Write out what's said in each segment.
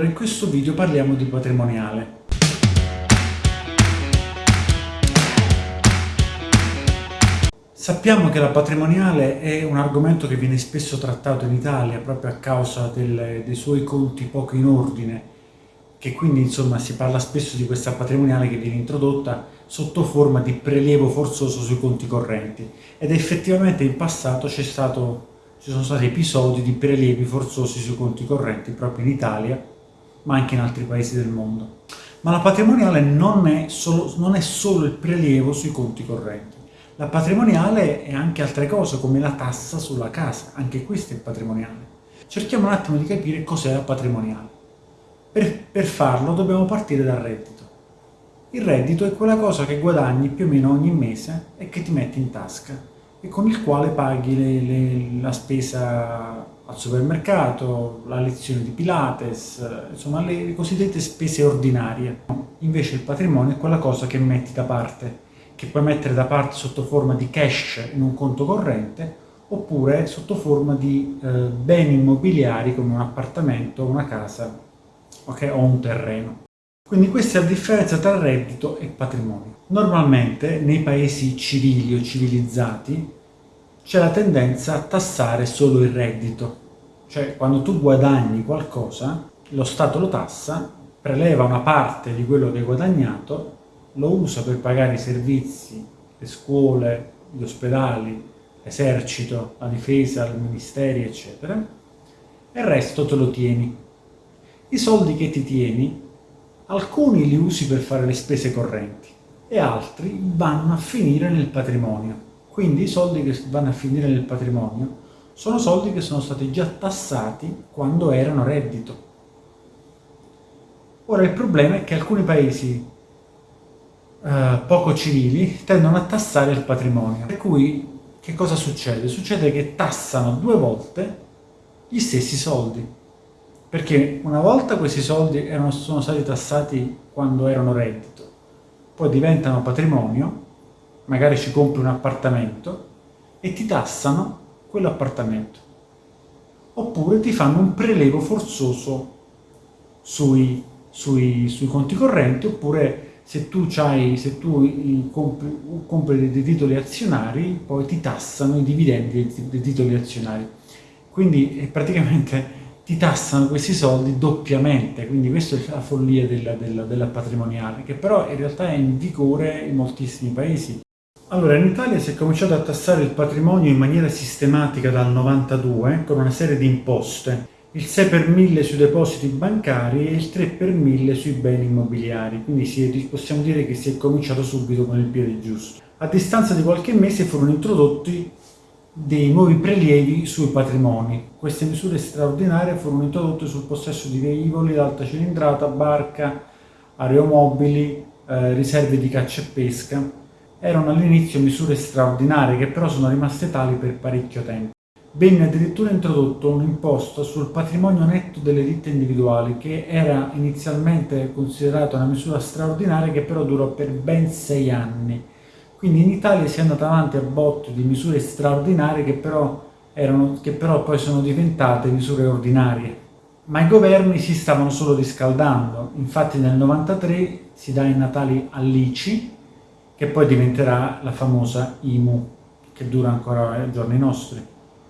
In questo video parliamo di patrimoniale. Sappiamo che la patrimoniale è un argomento che viene spesso trattato in Italia proprio a causa del, dei suoi conti poco in ordine, che quindi insomma si parla spesso di questa patrimoniale che viene introdotta sotto forma di prelievo forzoso sui conti correnti ed effettivamente in passato ci sono stati episodi di prelievi forzosi sui conti correnti proprio in Italia ma anche in altri paesi del mondo. Ma la patrimoniale non è solo, non è solo il prelievo sui conti correnti. La patrimoniale è anche altre cose, come la tassa sulla casa, anche questo è patrimoniale. Cerchiamo un attimo di capire cos'è la patrimoniale. Per, per farlo dobbiamo partire dal reddito. Il reddito è quella cosa che guadagni più o meno ogni mese e che ti metti in tasca e con il quale paghi le, le, la spesa al supermercato, la lezione di Pilates, insomma le cosiddette spese ordinarie. Invece il patrimonio è quella cosa che metti da parte, che puoi mettere da parte sotto forma di cash in un conto corrente oppure sotto forma di eh, beni immobiliari come un appartamento, una casa okay, o un terreno. Quindi questa è la differenza tra reddito e patrimonio. Normalmente nei paesi civili o civilizzati c'è la tendenza a tassare solo il reddito. Cioè quando tu guadagni qualcosa, lo Stato lo tassa, preleva una parte di quello che hai guadagnato, lo usa per pagare i servizi, le scuole, gli ospedali, l'esercito, la difesa, i ministeri, eccetera, e il resto te lo tieni. I soldi che ti tieni Alcuni li usi per fare le spese correnti e altri vanno a finire nel patrimonio. Quindi i soldi che vanno a finire nel patrimonio sono soldi che sono stati già tassati quando erano reddito. Ora il problema è che alcuni paesi eh, poco civili tendono a tassare il patrimonio. Per cui che cosa succede? Succede che tassano due volte gli stessi soldi perché una volta questi soldi erano, sono stati tassati quando erano reddito, poi diventano patrimonio, magari ci compri un appartamento e ti tassano quell'appartamento. Oppure ti fanno un prelevo forzoso sui, sui, sui conti correnti, oppure se tu, se tu compri, compri, dei titoli azionari, poi ti tassano i dividendi dei, titoli azionari. Quindi è praticamente ti tassano questi soldi doppiamente, quindi questa è la follia della, della, della, patrimoniale, che però in realtà è in vigore in moltissimi paesi. Allora, in Italia si è cominciato a tassare il patrimonio in maniera sistematica dal 92 con una serie di imposte, il 6 per 1000 sui depositi bancari e il 3 per 1000 sui beni immobiliari, quindi si, possiamo dire che si è cominciato subito con il piede giusto. A distanza di qualche mese furono introdotti dei nuovi prelievi sui patrimoni. Queste misure straordinarie furono introdotte sul possesso di velivoli d'alta cilindrata, barca, aeromobili, eh, riserve di caccia e pesca. Erano all'inizio misure straordinarie che però sono rimaste tali per parecchio tempo. Venne addirittura introdotto un'imposta sul patrimonio netto delle ditte individuali che era inizialmente considerata una misura straordinaria che però durò per ben sei anni quindi in Italia si è andata avanti a botto di misure straordinarie che però, erano, che però poi sono diventate misure ordinarie. Ma i governi si stavano solo riscaldando, infatti nel 93 si dà i natali all'ICI, che poi diventerà la famosa IMU, che dura ancora ai giorni nostri.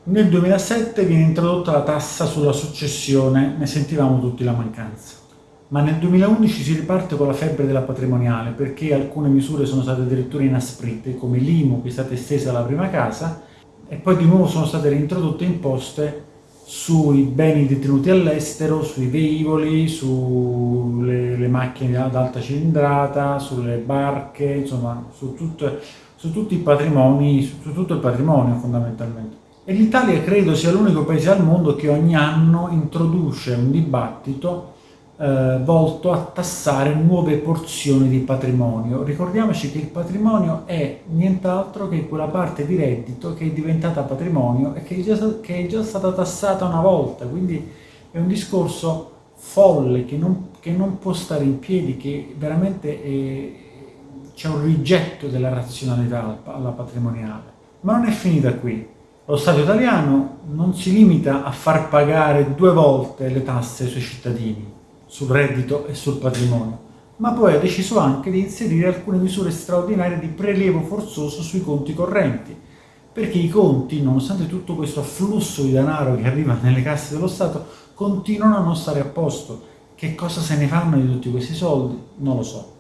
Nel 2007 viene introdotta la tassa sulla successione, ne sentivamo tutti la mancanza ma nel 2011 si riparte con la febbre della patrimoniale perché alcune misure sono state addirittura inasprite, come l'IMU che è stata estesa alla prima casa, e poi di nuovo sono state reintrodotte imposte sui beni detenuti all'estero, sui veicoli, sulle macchine ad alta cilindrata, sulle barche, insomma su, tutte, su tutti i patrimoni, su tutto il patrimonio fondamentalmente. E l'Italia credo sia l'unico paese al mondo che ogni anno introduce un dibattito eh, volto a tassare nuove porzioni di patrimonio. Ricordiamoci che il patrimonio è nient'altro che quella parte di reddito che è diventata patrimonio e che è già, che è già stata tassata una volta, quindi è un discorso folle che non, che non può stare in piedi, che veramente c'è un rigetto della razionalità alla patrimoniale. Ma non è finita qui. Lo Stato italiano non si limita a far pagare due volte le tasse ai suoi cittadini, sul reddito e sul patrimonio, ma poi ha deciso anche di inserire alcune misure straordinarie di prelievo forzoso sui conti correnti, perché i conti, nonostante tutto questo afflusso di denaro che arriva nelle casse dello Stato, continuano a non stare a posto. Che cosa se ne fanno di tutti questi soldi? Non lo so.